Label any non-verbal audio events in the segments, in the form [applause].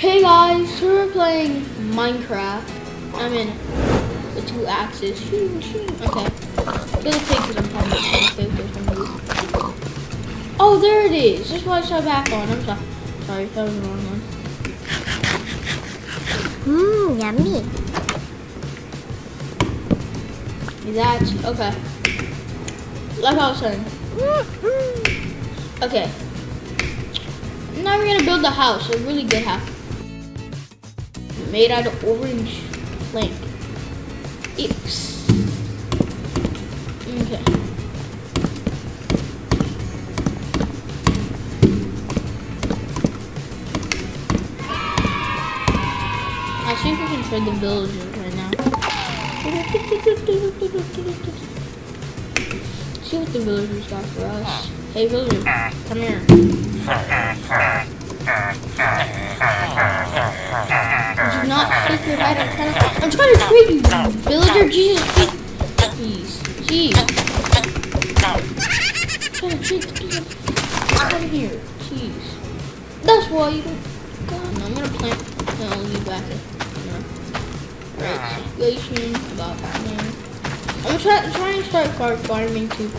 Hey guys, so we're playing Minecraft. I'm in the two axes. Okay. The pig because I'm probably going to pig or something. Oh, there it is. Is why I saw back on. I'm sorry. Sorry, that was the wrong one. Mmm, yummy. That's okay. Like I was saying. Mm-hmm. Okay. Now we're gonna build a house, a really good house. Made out of orange plank. X. Okay. I if we can trade the villagers right now. See what the villagers got for us. Hey villager, come here. Not [laughs] your head. I'm trying to, I'm trying to trade you, villager. Jesus, please, jeez. I'm trying to trade the Come here, jeez. That's why you don't. God, no, I'm gonna plant. No, I'll leave back there. Right, situation about farming. I'm try, trying to start far farming too.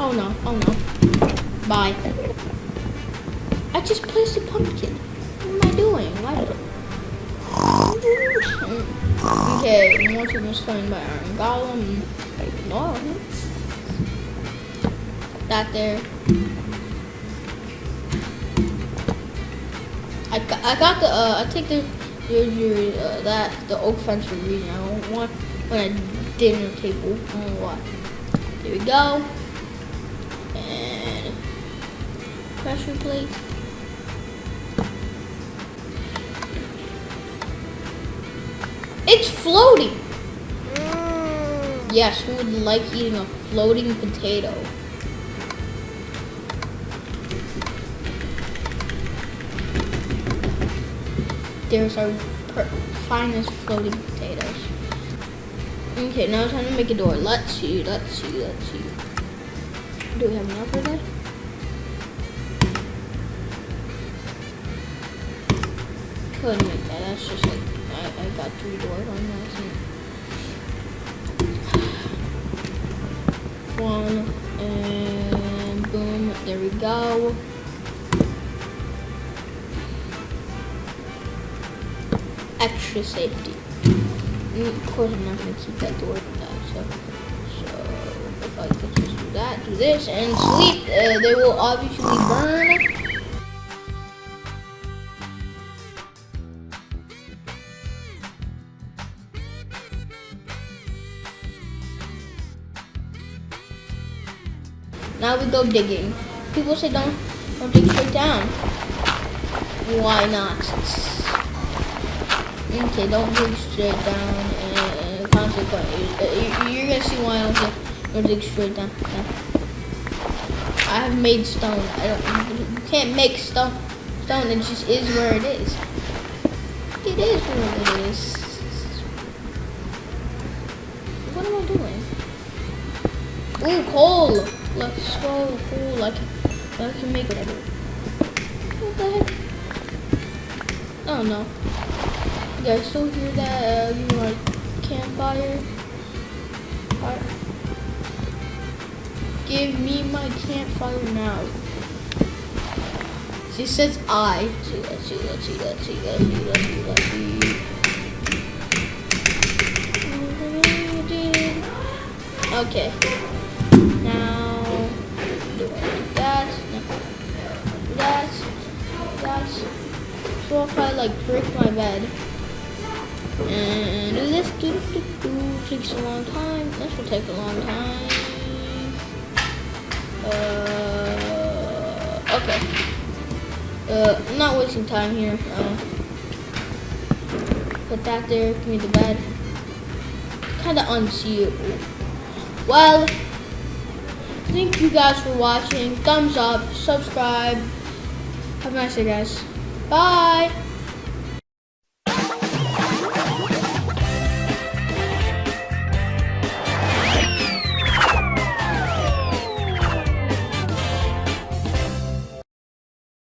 Oh no, oh no. Bye. I just placed a pumpkin. What am I doing? Why Okay, monster was slain by Iron Golem. Ignore him. That there. I, I got the, uh, I take the, your, uh, that, the oak fence for reason. I don't want, want a dinner table. I don't know why. There we go. And pressure plate. It's floating. Mmm. Yes, who would like eating a floating potato? There's our finest floating potatoes. Okay, now it's time to make a door. Let's see, let's see, let's see. Do we have enough for that? Couldn't make that. That's just like I, I got three doors on that. One and boom. There we go. Extra safety. And of course, I'm not gonna keep that door. So, so could just do that, do this, and sleep, uh, they will obviously burn. Now we go digging. People say don't don't dig straight down. Why not? Okay, don't dig straight down. And consequently, uh, you- you're gonna see why I don't dig straight down. Yeah. I have made stone. I don't. You can't make stone. Stone. It just is where it is. It is where it is. What am I doing? Ooh, coal. Let's go. Cool. I can, I can make whatever. What the heck? Oh no. You guys still hear that? Uh, Give me my campfire now. She says I. See, let's see, let's see, let's see. Okay. Now, do I do that? That. That. So if I like break my bed and do this, do do do, takes a long time. This will take a long time. Uh, okay. Uh, I'm not wasting time here. Uh, put that there. Give me the bed. Kind of unseeable. Well, Thank you guys for watching. Thumbs up, subscribe. Have a nice day, guys. Bye.